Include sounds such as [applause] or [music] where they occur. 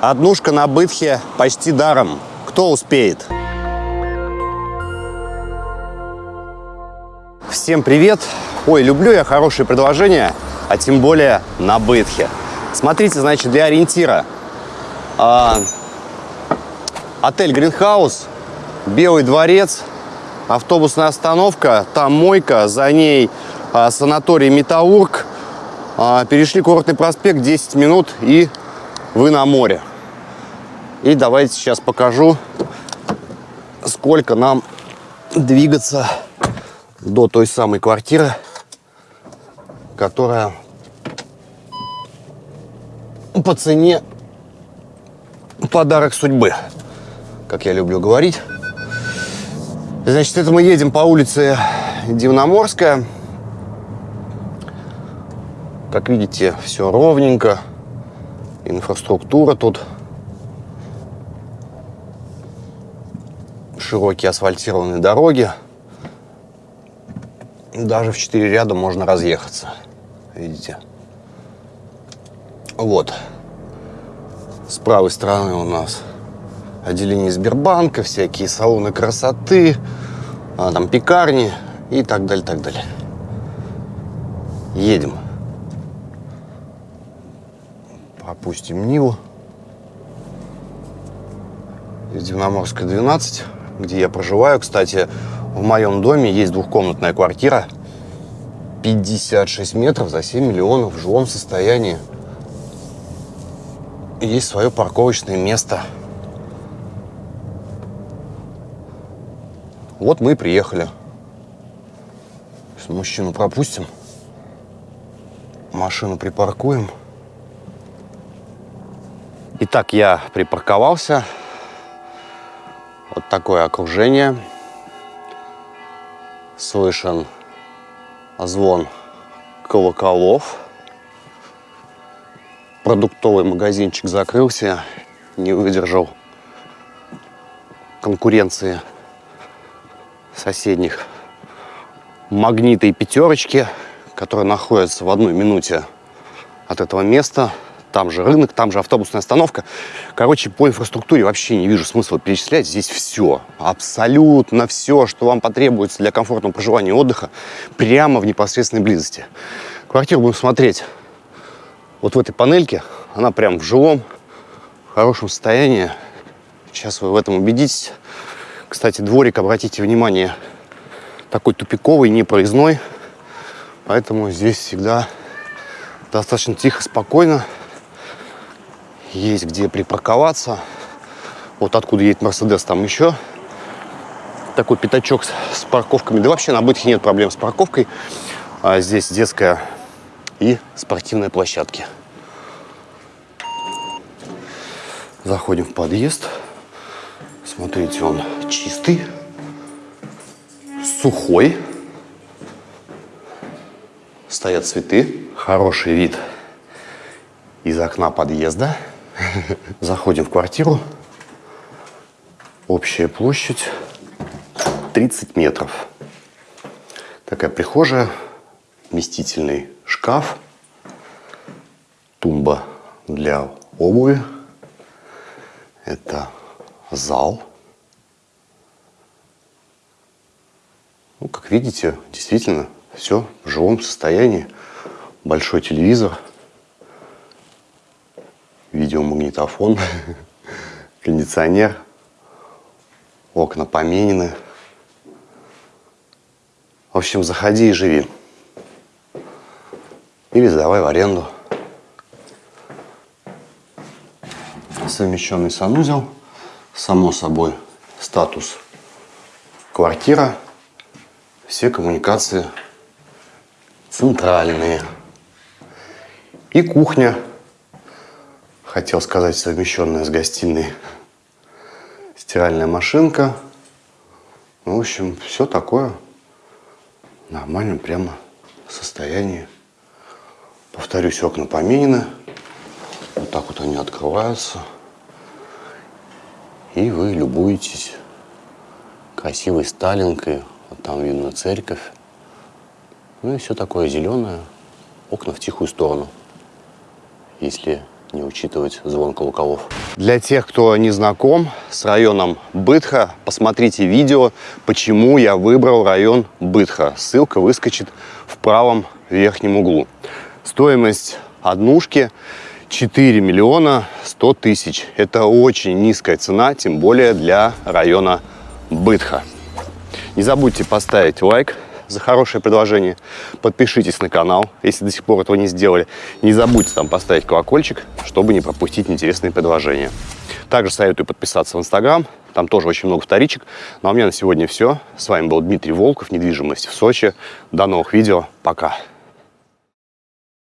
Однушка на Бытхе почти даром. Кто успеет? Всем привет! Ой, люблю я хорошие предложения, а тем более на Бытхе. Смотрите, значит, для ориентира. А, отель Гринхаус, Белый дворец, автобусная остановка, там мойка, за ней а, санаторий Металлург. А, перешли курортный проспект, 10 минут и вы на море. И давайте сейчас покажу, сколько нам двигаться до той самой квартиры, которая по цене подарок судьбы, как я люблю говорить. Значит, это мы едем по улице Дивноморская. Как видите, все ровненько. Инфраструктура тут. Широкие асфальтированные дороги. Даже в четыре ряда можно разъехаться. Видите? Вот. С правой стороны у нас отделение Сбербанка, всякие салоны красоты, а, там пекарни и так далее, так далее. Едем. Пропустим Ниву. Из Дивноморска 12, где я проживаю. Кстати, в моем доме есть двухкомнатная квартира. 56 метров за 7 миллионов в жилом состоянии. Есть свое парковочное место. Вот мы и приехали. Сейчас мужчину пропустим. Машину припаркуем. Итак, я припарковался. Вот такое окружение. Слышен звон колоколов. Продуктовый магазинчик закрылся, не выдержал конкуренции соседних. Магниты и пятерочки, которые находятся в одной минуте от этого места – там же рынок, там же автобусная остановка. Короче, по инфраструктуре вообще не вижу смысла перечислять. Здесь все, абсолютно все, что вам потребуется для комфортного проживания и отдыха, прямо в непосредственной близости. Квартиру будем смотреть вот в этой панельке. Она прям в жилом, в хорошем состоянии. Сейчас вы в этом убедитесь. Кстати, дворик, обратите внимание, такой тупиковый, непроездной. Поэтому здесь всегда достаточно тихо, спокойно есть где припарковаться. Вот откуда едет Мерседес, там еще такой пятачок с, парковками. Да вообще на Бытхе нет проблем с парковкой. А здесь детская и спортивная площадки. Заходим в подъезд. Смотрите, он чистый, сухой. Стоят цветы. Хороший вид из окна подъезда. [laughs] Заходим в квартиру. Общая площадь 30 метров. Такая прихожая, вместительный шкаф, тумба для обуви. Это зал. Ну, как видите, действительно все в живом состоянии. Большой телевизор – видеомагнитофон, [laughs] кондиционер, окна поменены. В общем, заходи и живи. Или сдавай в аренду. Совмещенный санузел. Само собой, статус квартира. Все коммуникации центральные. И кухня хотел сказать, совмещенная с гостиной стиральная машинка. Ну, в общем, все такое в нормальном прямо состоянии. Повторюсь, окна поменены. Вот так вот они открываются. И вы любуетесь красивой сталинкой. Вот там видно церковь. Ну и все такое зеленое. Окна в тихую сторону. Если не учитывать звон колоколов. Для тех, кто не знаком с районом Бытха, посмотрите видео, почему я выбрал район Бытха. Ссылка выскочит в правом верхнем углу. Стоимость однушки 4 миллиона 100 тысяч. Это очень низкая цена, тем более для района Бытха. Не забудьте поставить лайк за хорошее предложение. Подпишитесь на канал, если до сих пор этого не сделали. Не забудьте там поставить колокольчик, чтобы не пропустить интересные предложения. Также советую подписаться в Инстаграм, там тоже очень много вторичек. Ну а у меня на сегодня все. С вами был Дмитрий Волков, недвижимость в Сочи. До новых видео, пока.